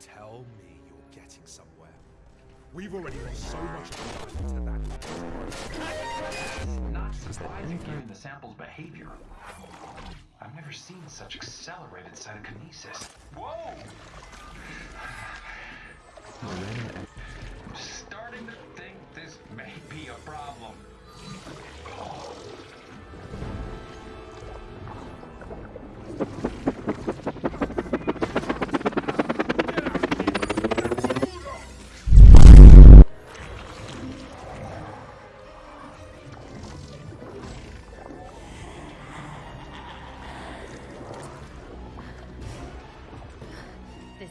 Tell me you're getting somewhere. We've already lost so much time to that. Not surprising given the sample's behavior. I've never seen such accelerated cytokinesis. Whoa!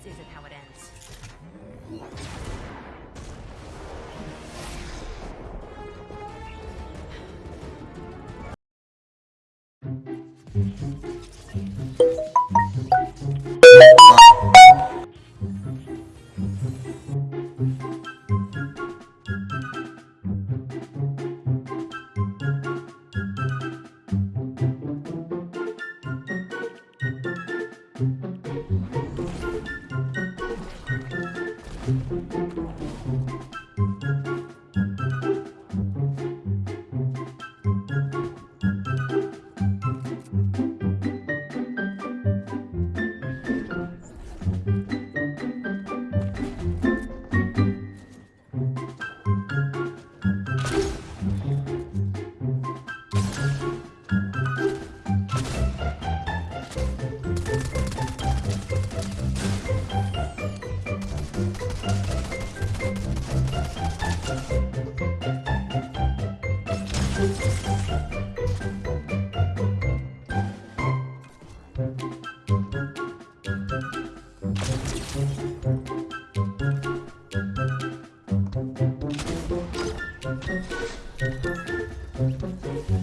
this isn't how it ends. Thank you.